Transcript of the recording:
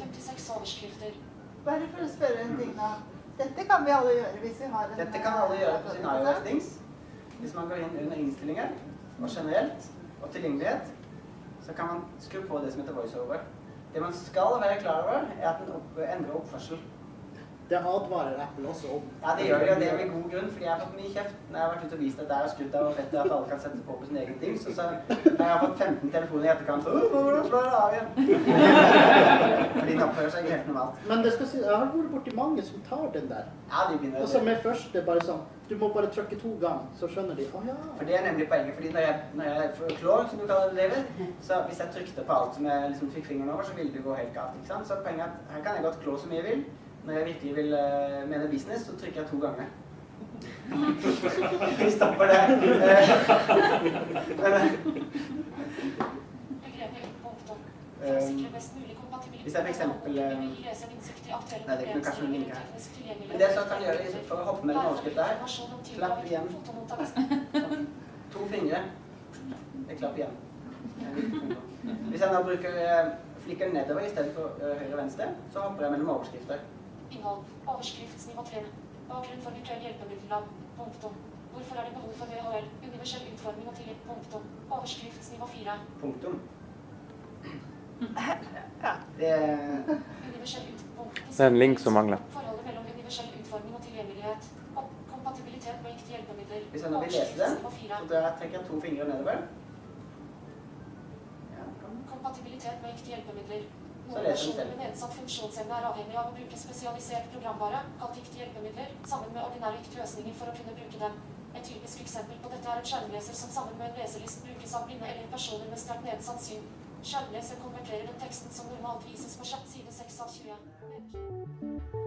56 overskrifter. Bare for å spørre en ting, da. Dette kan vi alle gjøre hvis vi har en Dette kan alle gjøre på sin iOS-dings. Hvis man går inn under innstillinger og generelt og tilgjengelighet, så kan man skru på det som heter voiceover. Det man skal være klar over, er at den opp, endrer oppførsel. Det advarer Apple også om. Ja, det gjør det, og det er med god grunn, fordi jeg har fått mye kjeft når jeg har vært ute og vist at det er skutt av og fett at alle kan sette på på sin egen ting. Så, så har jeg fått 15 telefoner i etterkant «Åh, hvordan slår jeg av igjen? Den seg helt normalt. Men det skal si, jeg har vært borti mange som tar den der. Ja, de begynner Og så med er bare sånn Du må bare trykke to ganger, så skjønner de. Å ja. For det er nemlig poenget, fordi når jeg, når jeg får klår, som du kaller det, David, så hvis jeg trykte på alt som jeg liksom fikk fingeren over, så ville det gå helt galt, ikke sant? Så poenget er at her kan jeg godt klå så mye jeg vil. Når jeg virkelig vil uh, mene business, så trykker jeg to ganger. Vi stopper det. Men. Um, hvis jeg eksempel, eh, Nei, det er kanskje noen linker her. Men det som kan gjøre for å hoppe mellom overskrifter her, klapp igjen. To fingre. Jeg klapper igjen. Hvis jeg nå bruker uh, flikker nedover i stedet for høyre og venstre, så hopper jeg mellom overskrifter. Innhold. Overskriftsnivå 3. Bakgrunn for virtuell hjelpemiddellag. Punktum. Hvorfor er det behov for VHL? Universell utforming og tillit. Punktum. Overskriftsnivå 4. Punktum. Det. Det er en link som mangler. Forholdet mellom universell utforming og tilgjengelighet. og Kompatibilitet med riktige hjelpemidler. Hvis jeg nå vil lese det, så trekker jeg to fingre nedover. Ja. Kompatibilitet med riktige hjelpemidler. Så Noen personer med nedsatt funksjonsevne er avhengig av å bruke spesialisert programvare, kalt riktige hjelpemidler, sammen med ordinære riktige-løsninger for å kunne bruke dem. Et typisk eksempel på dette er en skjermleser som sammen med en leselist brukes av blinde eller personer med sterkt nedsatt syn. Skjermleser konverterer den teksten som normalt vises på side 6 av 20.